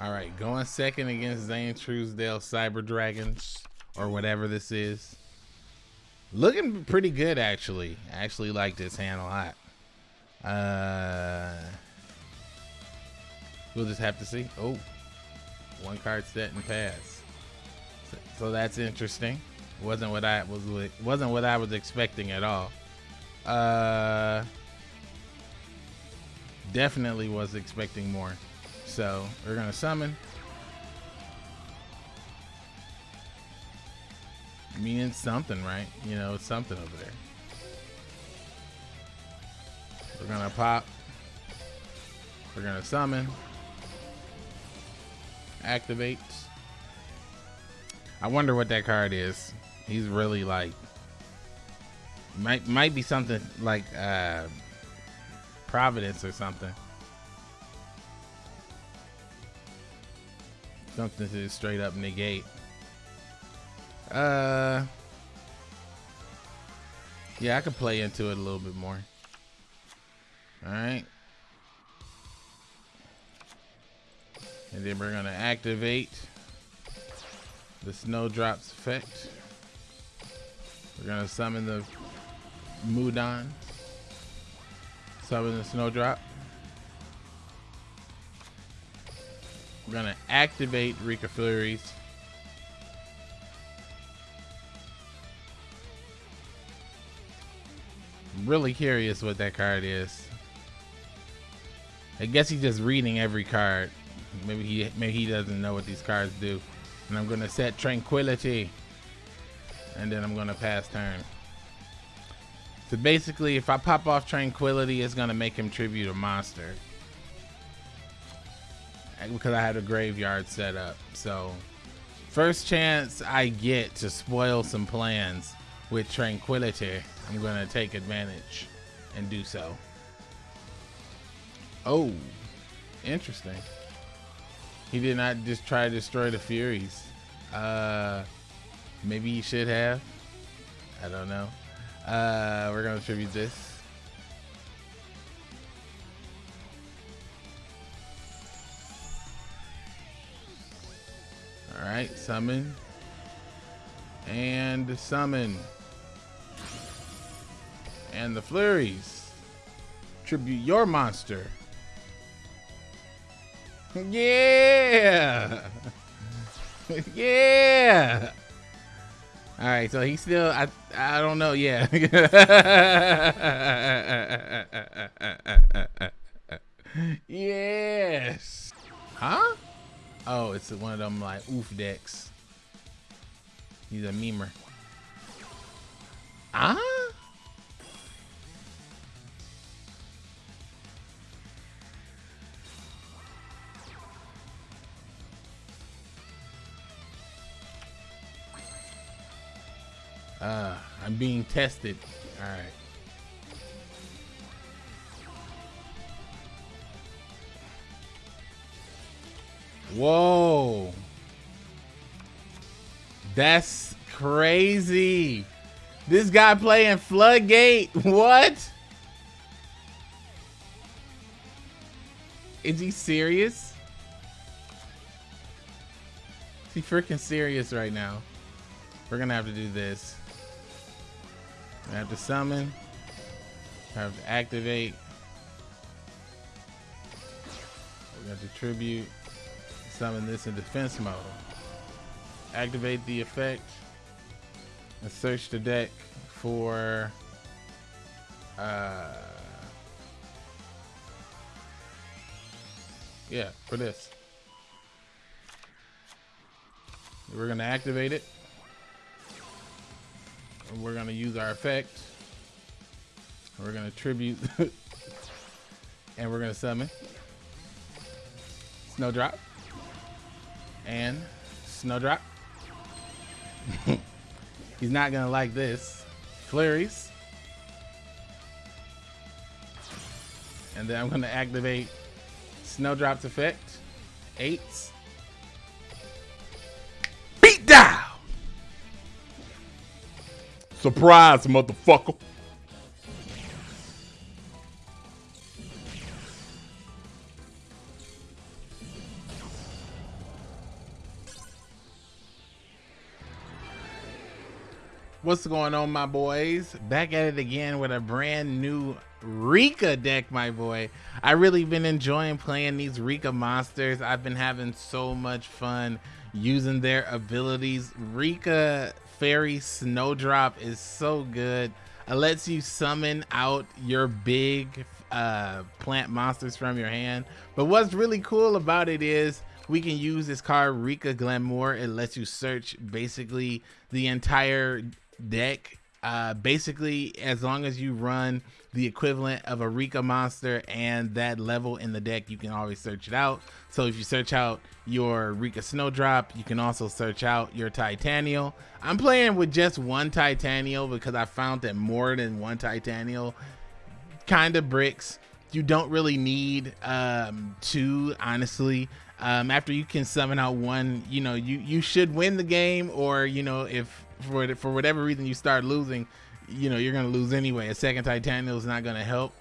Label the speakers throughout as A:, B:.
A: All right, going second against Zane Truesdale Cyber Dragons or whatever this is. Looking pretty good actually. I actually like this hand a lot. Uh, we'll just have to see. Oh, one card set and pass. So, so that's interesting. Wasn't what I was wasn't what I was expecting at all. Uh, definitely was expecting more. So we're gonna summon. Meaning something, right? You know, it's something over there. We're gonna pop. We're gonna summon. Activate. I wonder what that card is. He's really like might might be something like uh Providence or something. Something to straight up negate. Uh Yeah, I could play into it a little bit more. Alright. And then we're gonna activate the snowdrops effect. We're gonna summon the Mudan. Summon the snowdrop. Gonna activate Rikka Flurries. I'm really curious what that card is. I guess he's just reading every card. Maybe he maybe he doesn't know what these cards do. And I'm gonna set tranquility. And then I'm gonna pass turn. So basically if I pop off tranquility, it's gonna make him tribute a monster. Because I had a graveyard set up. So first chance I get to spoil some plans with tranquility, I'm gonna take advantage and do so. Oh, interesting. He did not just try to destroy the Furies. Uh, maybe he should have. I don't know. Uh, we're gonna tribute this. All right, summon. And summon. And the Flurries. Tribute your monster. Yeah. yeah. All right, so he still I I don't know, yeah. yes. Huh? Oh, it's one of them like oof decks. He's a memer. Ah? Uh, I'm being tested. All right. Whoa. That's crazy. This guy playing Floodgate. What? Is he serious? Is he freaking serious right now? We're gonna have to do this. I have to summon. I have to activate. We have to tribute. Summon this in defense mode. Activate the effect. And search the deck for uh yeah, for this. We're gonna activate it we're gonna use our effect. We're gonna tribute, and we're gonna summon Snowdrop and Snowdrop. He's not gonna like this. Flurries. And then I'm gonna activate Snowdrop's effect. Eights. Beat down! Surprise, motherfucker. What's going on, my boys? Back at it again with a brand new Rikka deck, my boy. I really been enjoying playing these Rikka monsters. I've been having so much fun using their abilities. Rikka Fairy Snowdrop is so good. It lets you summon out your big uh, plant monsters from your hand. But what's really cool about it is we can use this card Rikka Glamour. It lets you search basically the entire deck. Uh, basically, as long as you run the equivalent of a Rikka monster and that level in the deck, you can always search it out. So if you search out your Rikka Snowdrop, you can also search out your Tytannial. I'm playing with just one Tytannial because I found that more than one Tytannial kind of bricks. You don't really need um, two, honestly. Um, after you can summon out one, you know, you, you should win the game or, you know, if for for whatever reason you start losing, you know you're gonna lose anyway. A second Tytannial is not gonna help.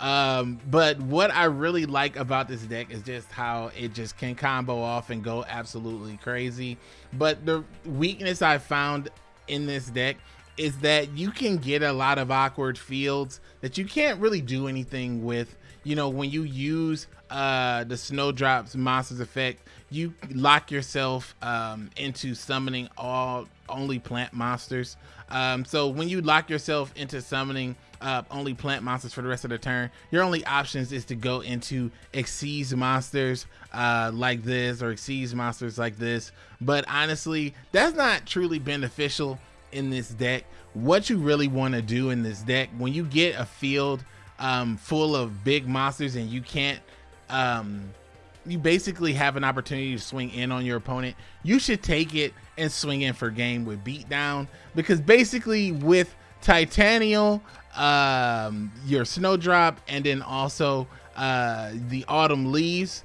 A: Um, but what I really like about this deck is just how it just can combo off and go absolutely crazy. But the weakness I found in this deck is that you can get a lot of awkward fields that you can't really do anything with. You know, when you use uh, the Snowdrops Monsters effect, you lock yourself um, into summoning all only plant monsters. Um, so when you lock yourself into summoning uh, only plant monsters for the rest of the turn, your only options is to go into Xyz monsters uh, like this or Xyz monsters like this. But honestly, that's not truly beneficial in this deck. What you really want to do in this deck, when you get a field um, full of big monsters and you can't um, you basically have an opportunity to swing in on your opponent, you should take it and swing in for game with beatdown because basically with Tytannial, um, your Snowdrop, and then also uh, the Autumn Leaves,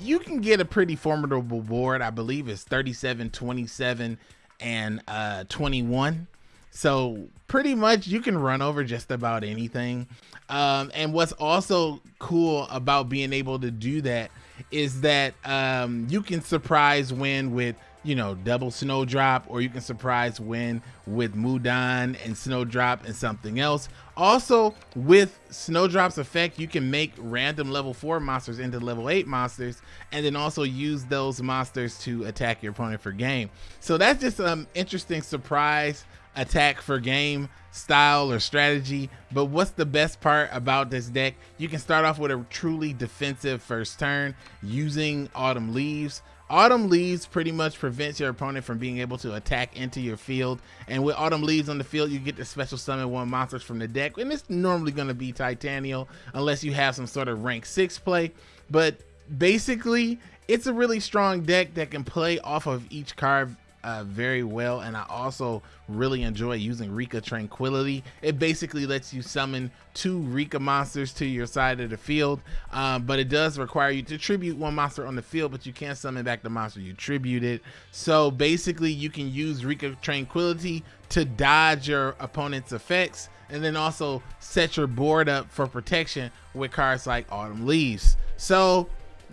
A: you can get a pretty formidable board. I believe it's 37, 27, and uh, 21. So pretty much you can run over just about anything. Um, and what's also cool about being able to do that is that um, you can surprise win with you know double snowdrop or you can surprise win with mudan and snowdrop and something else also with snowdrop's effect you can make random level 4 monsters into level 8 monsters and then also use those monsters to attack your opponent for game so that's just some interesting surprise attack for game style or strategy. But what's the best part about this deck? You can start off with a truly defensive first turn using Autumn Leaves. Autumn Leaves pretty much prevents your opponent from being able to attack into your field. And with Autumn Leaves on the field, you get to special summon one monsters from the deck. And it's normally going to be Tytannial unless you have some sort of rank 6 play. But basically, it's a really strong deck that can play off of each card uh, very well and I also really enjoy using Rikka Tranquility. It basically lets you summon two Rikka monsters to your side of the field, um, but it does require you to tribute one monster on the field, but you can't summon back the monster you tributed. So basically you can use Rikka Tranquility to dodge your opponent's effects and then also set your board up for protection with cards like Autumn Leaves. So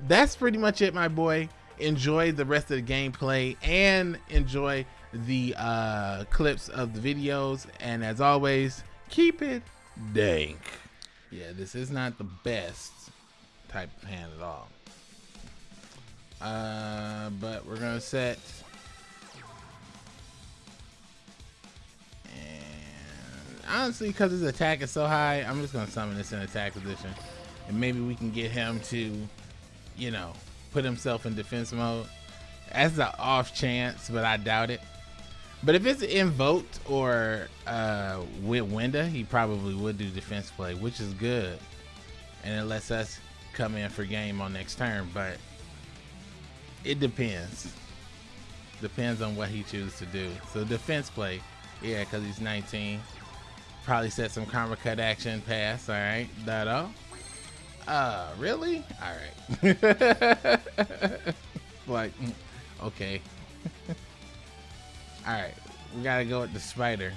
A: that's pretty much it, my boy enjoy the rest of the gameplay and enjoy the uh, clips of the videos. And as always, keep it dank. Yeah, this is not the best type of hand at all. Uh, but we're gonna set and honestly because his attack is so high I'm just gonna summon this in attack position and maybe we can get him to you know put himself in defense mode. That's an off chance, but I doubt it. But if it's invoked or uh, with Winda, he probably would do defense play, which is good. And it lets us come in for game on next turn. But it depends. Depends on what he chooses to do. So defense play, yeah, because he's 19. Probably set some karma cut action pass. All right, that all. Uh, really? All right. like, okay. All right, we gotta go with the spider.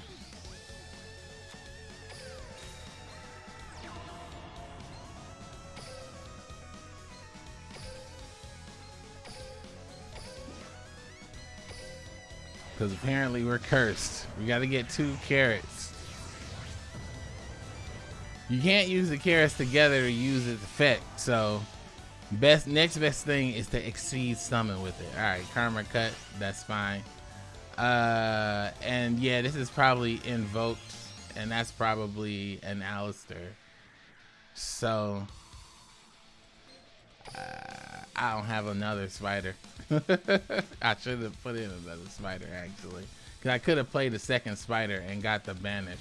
A: Because apparently we're cursed. We got to get two carrots. You can't use the carrots together to use its effect. So best next best thing is to Xyz summon with it. All right, karma cut. That's fine. Uh, and yeah, this is probably invoked, and that's probably an Aleister. So uh, I don't have another spider. I should have put in another spider actually, because I could have played the second spider and got the banish.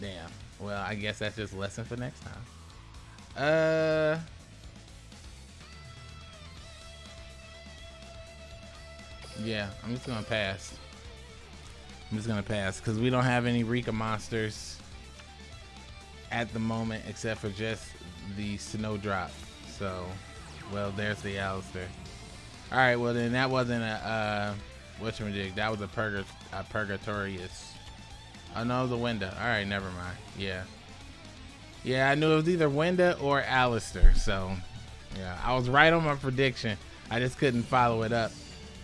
A: Damn. Well, I guess that's just lesson for next time. Uh. Yeah, I'm just gonna pass. I'm just gonna pass because we don't have any Rikka monsters at the moment except for just the Snowdrop. So, well, there's the Aleister. All right, well then that wasn't a uh, whatchamajig. That was a, purga a Purgatorius. Oh no, the Winda. All right, never mind. Yeah. Yeah, I knew it was either Winda or Aleister. So, yeah, I was right on my prediction. I just couldn't follow it up.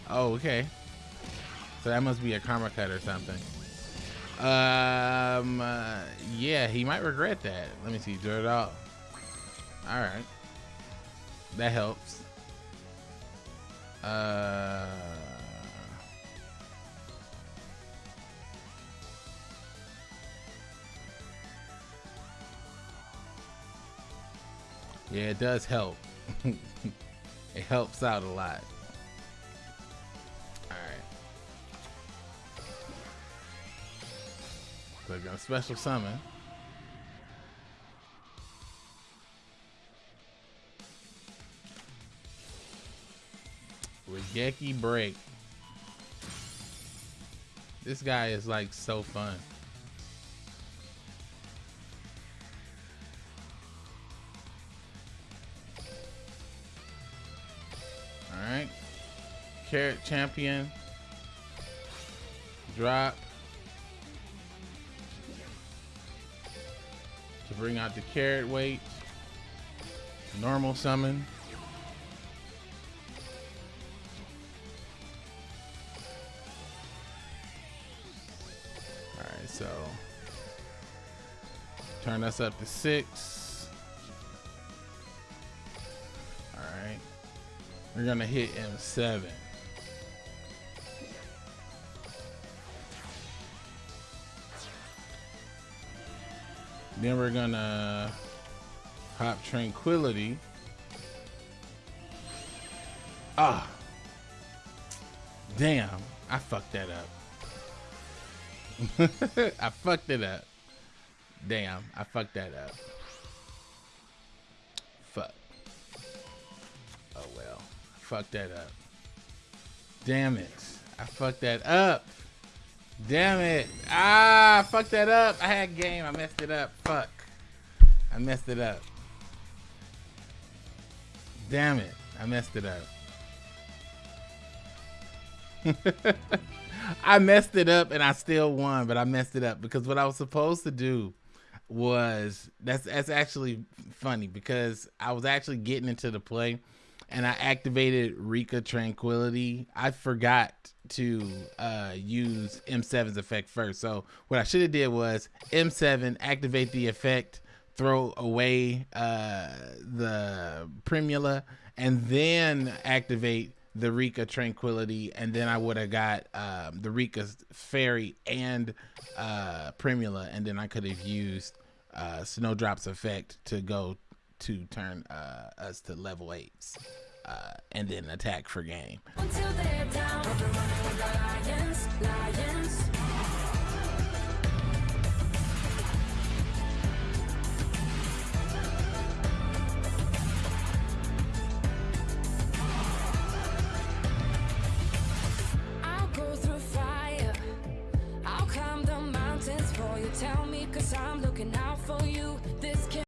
A: Oh, okay. So that must be a karma cut or something. Um, uh, yeah, he might regret that. Let me see, dirt off. All right, that helps. Uh. Yeah, it does help. it helps out a lot. Alright. So a special summon. Raigeki Break. This guy is like so fun. Carrot Champion. Drop. To bring out the carrot weight. Normal summon. Alright, so turn us up to six. Alright. We're gonna hit M7. Then we're gonna pop Tranquility. Ah. Damn, I fucked that up. I fucked it up. Damn, I fucked that up. Fuck. Oh well. I fucked that up. Damn it. I fucked that up. Damn it. Ah, I fucked that up. I had game. I messed it up. Fuck. I messed it up. Damn it. I messed it up. I messed it up and I still won, but I messed it up because what I was supposed to do was that's that's actually funny because I was actually getting into the play and I activated Rikka Tranquility. I forgot to uh, use M7's effect first. So what I should have did was M7 activate the effect, throw away uh, the Primula, and then activate the Rikka Tranquility, and then I would have got um, the Rikka's Fairy and uh, Primula, and then I could have used uh, Snowdrop's effect to go to turn uh, us to level eights. Uh, and then attack for game.